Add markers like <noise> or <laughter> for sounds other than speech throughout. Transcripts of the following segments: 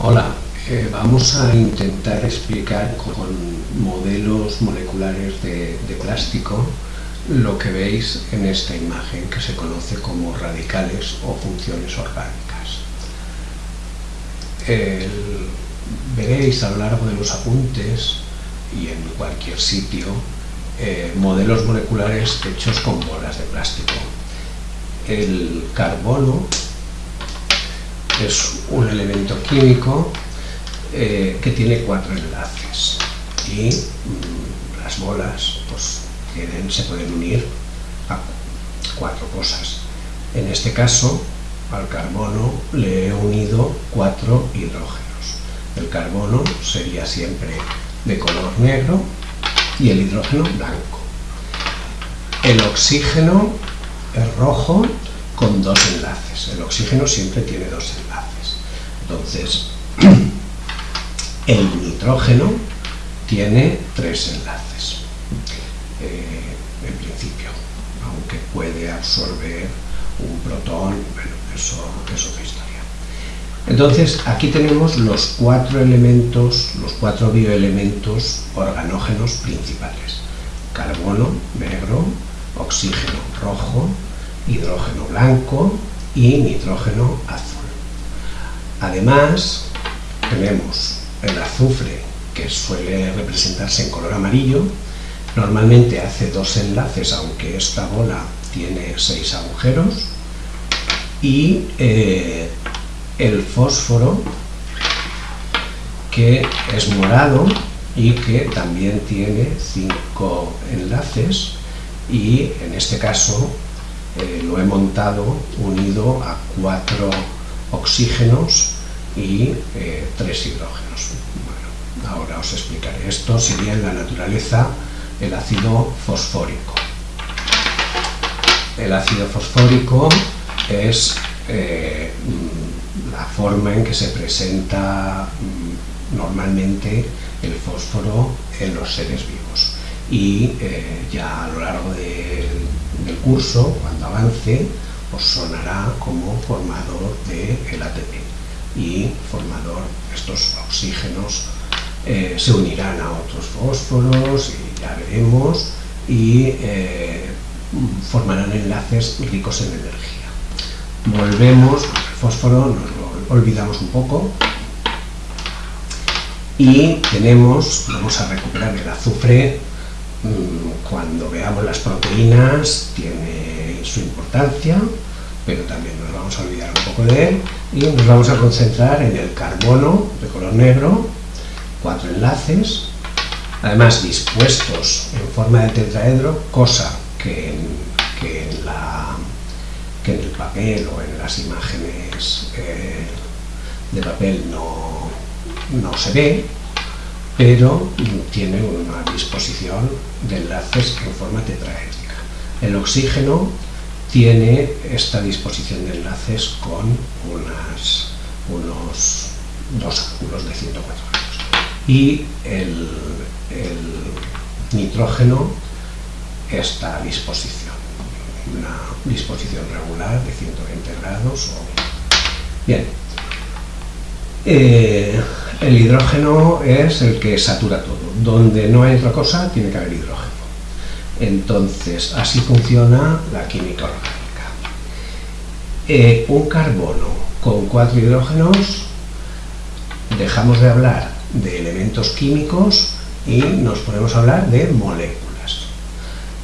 Hola, eh, vamos a intentar explicar con modelos moleculares de, plástico lo que veis en esta imagen que se conoce como radicales o funciones orgánicas. Veréis a lo largo de los apuntes y en cualquier sitio eh, modelos moleculares hechos con bolas de plástico. El carbono es un elemento químico eh, que tiene cuatro enlaces y mm, las bolas pues, se pueden unir a cuatro cosas. En este caso, al carbono le he unido cuatro hidrógenos. El carbono sería siempre de color negro y el hidrógeno blanco. El oxígeno es rojo con dos enlaces. El oxígeno siempre tiene dos enlaces. Entonces, <clears throat> el nitrógeno tiene tres enlaces, eh, en principio, aunque puede absorber un protón, bueno, eso es otra historia. Entonces, aquí tenemos los cuatro elementos, los cuatro bioelementos organógenos principales. Carbono, negro, oxígeno, rojo, hidrógeno blanco y nitrógeno azul. Además, tenemos el azufre, que suele representarse en color amarillo, normalmente hace dos enlaces, aunque esta bola tiene seis agujeros, y eh, el fósforo, que es morado y que también tiene cinco enlaces, y en este caso eh, lo he montado unido a cuatro oxígenos y eh, tres hidrógenos. Bueno, ahora os explicaré. Esto sería en la naturaleza el ácido fosfórico. El ácido fosfórico es eh, la forma en que se presenta mm, normalmente el fósforo en los seres vivos. Y ya a lo largo de, del curso, cuando avance, os sonará como formador del ATP y formador, estos oxígenos eh, se unirán a otros fósforos y ya veremos y eh, formarán enlaces ricos en energía. Volvemos, el fósforo nos lo olvidamos un poco y tenemos, vamos a recuperar el azufre Mm, cuando veamos las proteínas tiene su importancia, pero también nos vamos a olvidar un poco de él y nos vamos a concentrar en el carbono de color negro, cuatro enlaces, además dispuestos en forma de tetraedro, cosa que en, que en, la, que en el papel o en las imágenes eh, de papel no, no se ve, pero tiene una disposición de enlaces en forma tetraédrica. El oxígeno tiene esta disposición de enlaces con unos dos ángulos de 104 grados. Y el, nitrógeno, esta disposición, una disposición regular de 120 grados. Bien. Eh, el hidrógeno es el que satura todo. Donde no hay otra cosa, tiene que haber hidrógeno. Entonces, así funciona la química orgánica. Eh, un carbono con cuatro hidrógenos, dejamos de hablar de elementos químicos y nos ponemos a hablar de moléculas.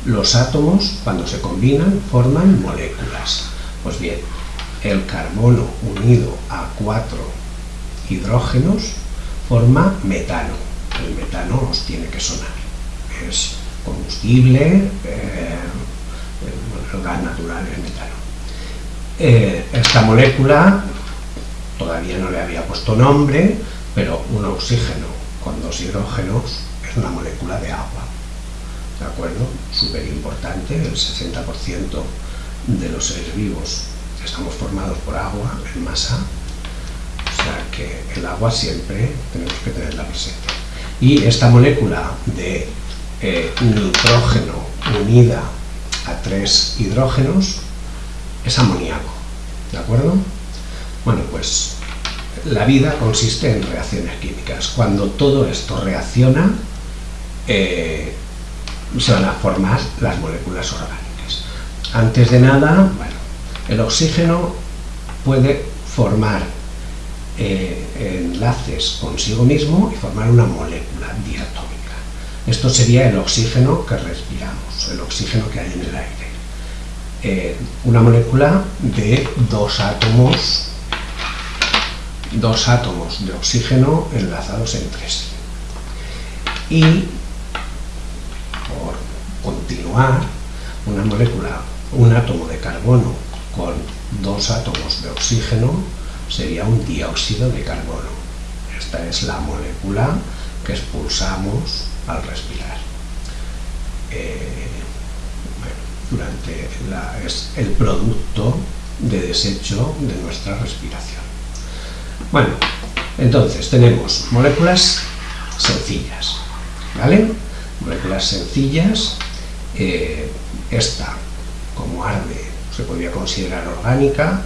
Los átomos, cuando se combinan, forman moléculas. Pues bien, el carbono unido a cuatro hidrógenos forma metano. El metano os tiene que sonar. Es combustible, eh, el gas natural es metano. Eh, esta molécula, todavía no le había puesto nombre, pero un oxígeno con dos hidrógenos es una molécula de agua. ¿De acuerdo? Súper importante, el 60% de los seres vivos estamos formados por agua en masa que el agua siempre tenemos que tenerla presente. Y esta molécula de eh, nitrógeno unida a tres hidrógenos es amoníaco, ¿de acuerdo? Bueno, pues la vida consiste en reacciones químicas. Cuando todo esto reacciona, eh, se van a formar las moléculas orgánicas. Antes de nada, el oxígeno puede formar eh, enlaces consigo mismo y formar una molécula diatómica. Esto sería el oxígeno que respiramos, el oxígeno que hay en el aire. Eh, una molécula de dos átomos, dos átomos de oxígeno enlazados entre sí. Y, por continuar, una molécula, un átomo de carbono con dos átomos de oxígeno sería un dióxido de carbono. Esta es la molécula que expulsamos al respirar. Eh, durante es el producto de desecho de nuestra respiración. Bueno, entonces tenemos moléculas sencillas, ¿vale? Moléculas sencillas, eh, esta como arde se podría considerar orgánica,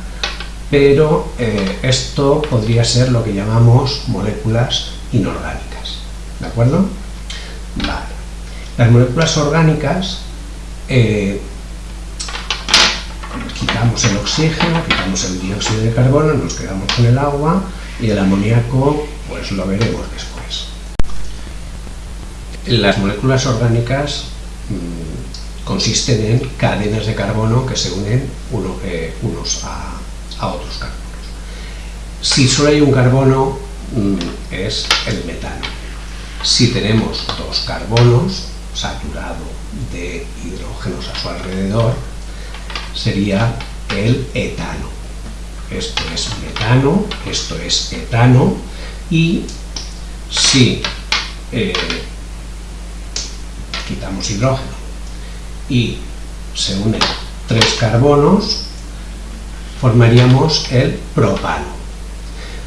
pero eh, esto podría ser lo que llamamos moléculas inorgánicas, ¿de acuerdo? Vale. Las moléculas orgánicas eh, quitamos el oxígeno, quitamos el dióxido de carbono, nos quedamos con el agua y el amoníaco pues lo veremos después. Las moléculas orgánicas mmm, consisten en cadenas de carbono que se unen eh, unos a, otros carbonos. Si solo hay un carbono mmm, es el metano. Si tenemos dos carbonos saturado de hidrógenos a su alrededor, sería el etano. Esto es metano, esto es etano, y si eh, quitamos hidrógeno y se unen tres carbonos, formaríamos el propano.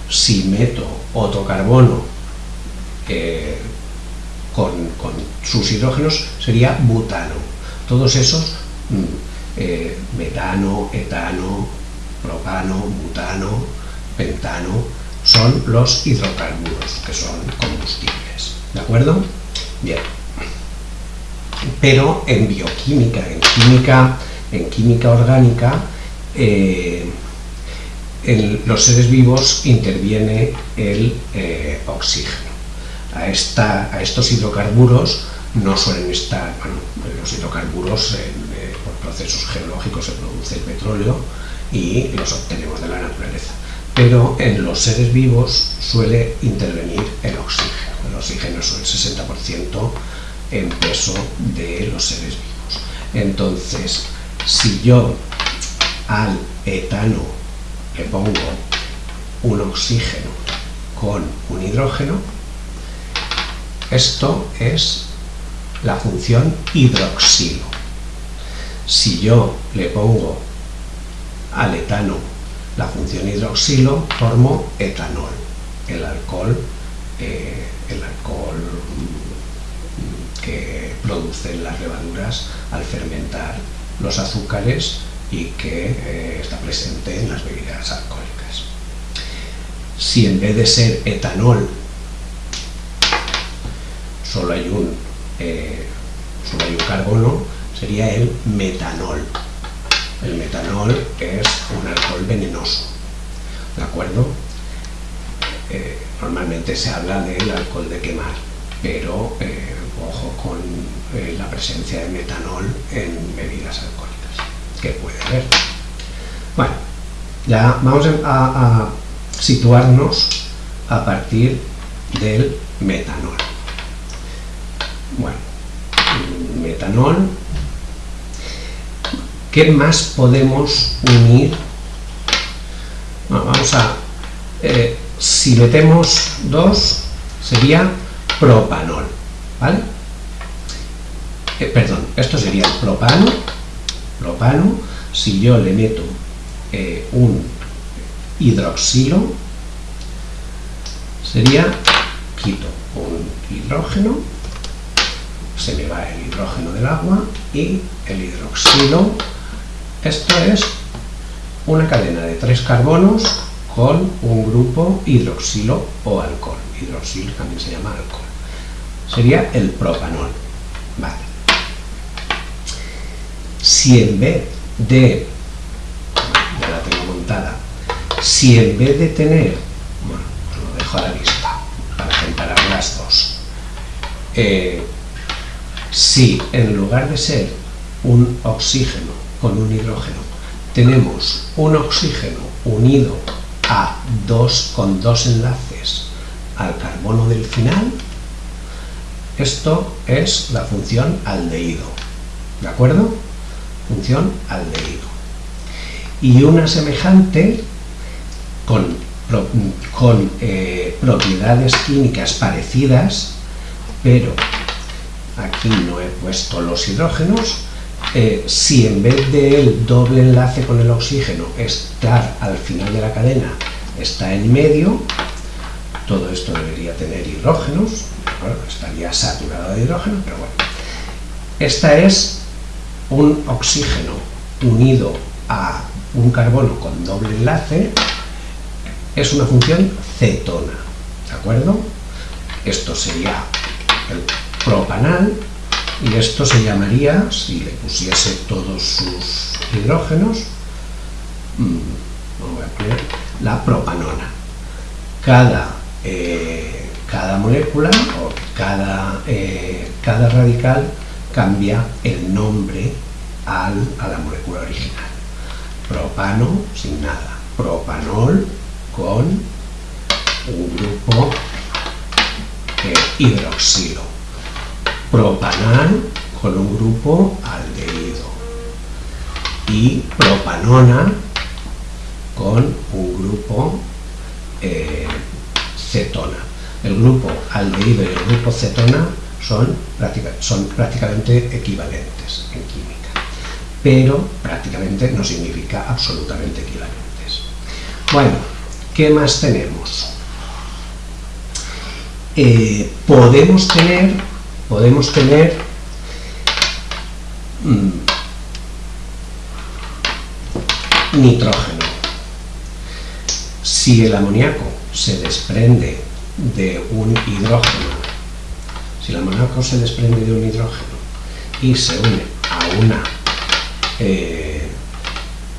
Si meto otro carbono eh, con, sus hidrógenos, sería butano. Todos esos mm, eh, metano, etano, propano, butano, pentano, son los hidrocarburos, que son combustibles. ¿De acuerdo? Bien. Pero en bioquímica, en química, en química orgánica, eh, en los seres vivos interviene el eh, oxígeno. A, esta, a estos hidrocarburos no suelen estar, bueno, los hidrocarburos eh, por procesos geológicos se produce el petróleo y los obtenemos de la naturaleza. Pero en los seres vivos suele intervenir el oxígeno. El oxígeno es el 60% en peso de los seres vivos. Entonces, si yo al etano le pongo un oxígeno con un hidrógeno, esto es la función hidroxilo. Si yo le pongo al etano la función hidroxilo, formo etanol, el alcohol, eh, el alcohol mm, que producen las levaduras al fermentar los azúcares y que eh, está presente en las bebidas alcohólicas. Si en vez de ser etanol solo hay un eh, solo hay un carbono, sería el metanol. El metanol es un alcohol venenoso, ¿de acuerdo? Eh, normalmente se habla del alcohol de quemar, pero eh, ojo con la presencia de metanol en bebidas alcohólicas, que puede haber. Bueno, ya vamos a situarnos a partir del metanol. Bueno, metanol. ¿Qué más podemos unir? Bueno, vamos a... Eh, si metemos dos, sería propanol, ¿vale? Eh, perdón, esto sería propano, propano, si yo le meto eh, un hidroxilo, sería, quito un hidrógeno, se me va el hidrógeno del agua y el hidroxilo. Esto es una cadena de tres carbonos con un grupo hidroxilo o alcohol. Hidroxilo también se llama alcohol. Sería el propanol. Vale. Si en vez de, ya la tengo montada, si en vez de tener, bueno, lo dejo a la vista para comparar las dos, eh, si en lugar de ser un oxígeno con un hidrógeno, tenemos un oxígeno unido a dos con dos enlaces al carbono del final, esto es la función aldehído, ¿de acuerdo? Función aldehído. Y una semejante con, eh, propiedades químicas parecidas, pero aquí no he puesto los hidrógenos, eh, si en vez del doble enlace con el oxígeno estar al final de la cadena está en medio, todo esto debería tener hidrógenos, estaría saturado de hidrógeno, pero bueno. Esta es un oxígeno unido a un carbono con doble enlace, es una función cetona, ¿de acuerdo? Esto sería el propanal y esto se llamaría, si le pusiese todos sus hidrógenos, mm, voy a poner la propanona. Cada, eh, cada molécula o cada, eh, cada radical cambia el nombre al, a la molécula original. Propano sin nada, propanol con un grupo eh, hidroxilo propanal con un grupo aldehído y propanona con un grupo eh, cetona. El grupo aldehído y el grupo cetona son, prácticamente equivalentes en química, pero prácticamente no significa absolutamente equivalentes. Bueno, ¿qué más tenemos? Eh, podemos tener podemos tener mm, nitrógeno. Si el amoníaco se desprende de un hidrógeno, si el amoníaco se desprende de un hidrógeno y se une a una, eh,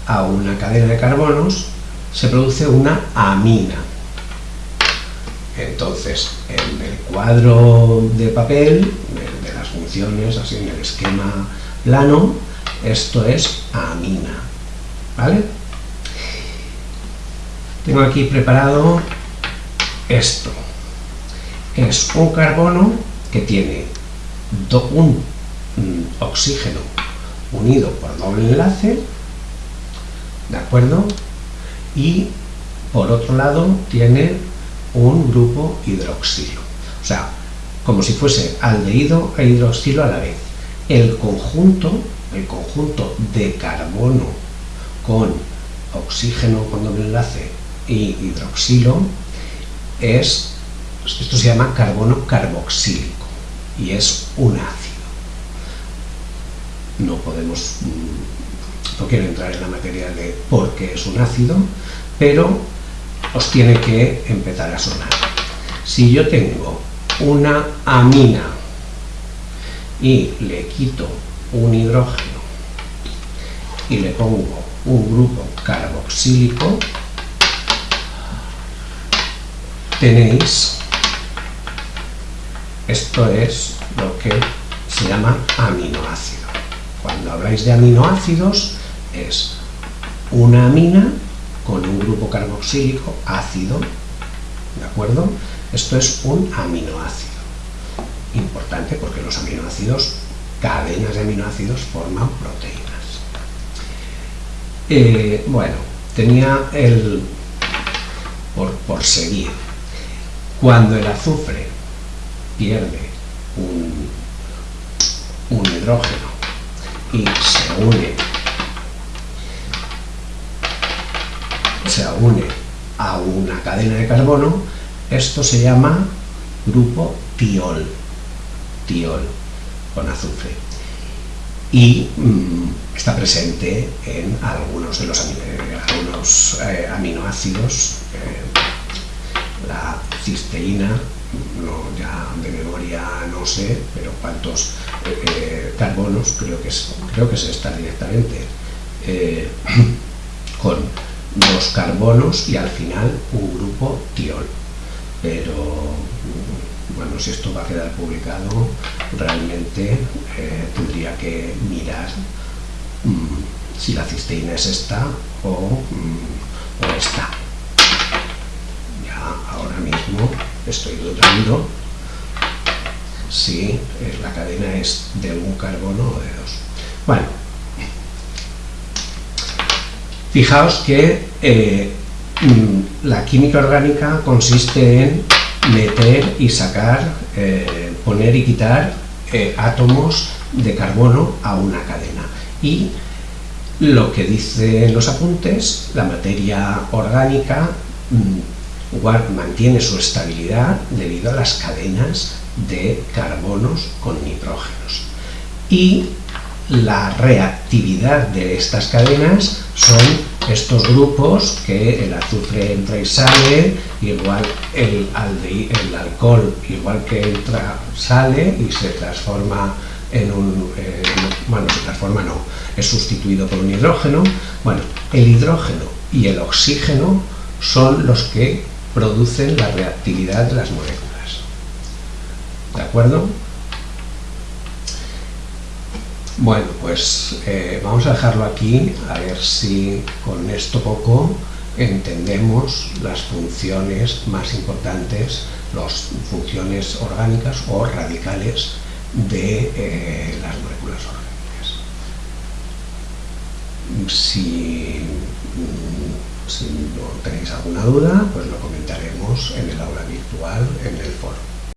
a una cadena de carbonos, se produce una amina. Entonces, en el cuadro de papel, así en el esquema plano, esto es amina, ¿vale? Tengo aquí preparado esto. Es un carbono que tiene un mm, oxígeno unido por doble enlace, ¿de acuerdo? Y por otro lado tiene un grupo hidroxilo. O sea, como si fuese aldehído e hidroxilo a la vez. El conjunto, el conjunto de carbono con oxígeno con doble enlace y hidroxilo es, esto se llama carbono carboxílico y es un ácido. No podemos, mm, no quiero entrar en la materia de por qué es un ácido, pero os tiene que empezar a sonar. Si yo tengo una amina y le quito un hidrógeno y le pongo un grupo carboxílico, tenéis, esto es lo que se llama aminoácido. Cuando habláis de aminoácidos es una amina con un grupo carboxílico ácido, ¿de acuerdo? Esto es un aminoácido. Importante porque los aminoácidos, cadenas de aminoácidos, forman proteínas. Eh, bueno, tenía el... Por, por seguir. Cuando el azufre pierde un, un hidrógeno y se une se une a una cadena de carbono, esto se llama grupo tiol, tiol, con azufre. y mm, está presente en algunos de los algunos, eh, aminoácidos, eh, la cisteína, ya de memoria no sé, pero cuántos eh, carbonos, creo que, es, creo que se está directamente <clears throat> con dos carbonos y al final un grupo tiol. Pero bueno, si esto va a quedar publicado, realmente tendría que mirar mm, si la cisteína es esta o, mm, o esta. Ya ahora mismo estoy dudando si la cadena es de un carbono o de dos. Bueno, fijaos que eh, la química orgánica consiste en meter y sacar, eh, poner y quitar eh, átomos de carbono a una cadena. Y lo que dicen los apuntes, la materia orgánica mm, mantiene su estabilidad debido a las cadenas de carbonos con nitrógenos. Y la reactividad de estas cadenas son estos grupos que el azufre entra y sale, igual el, el alcohol, igual que entra, sale y se transforma en un, eh, bueno, se transforma no, es sustituido por un hidrógeno. Bueno, el hidrógeno y el oxígeno son los que producen la reactividad de las moléculas. ¿De acuerdo? Bueno, pues eh, vamos a dejarlo aquí, a ver si con esto poco entendemos las funciones más importantes, las funciones orgánicas o radicales de eh, las moléculas orgánicas. Si, mm, si no tenéis alguna duda, pues lo comentaremos en el aula virtual, en el foro.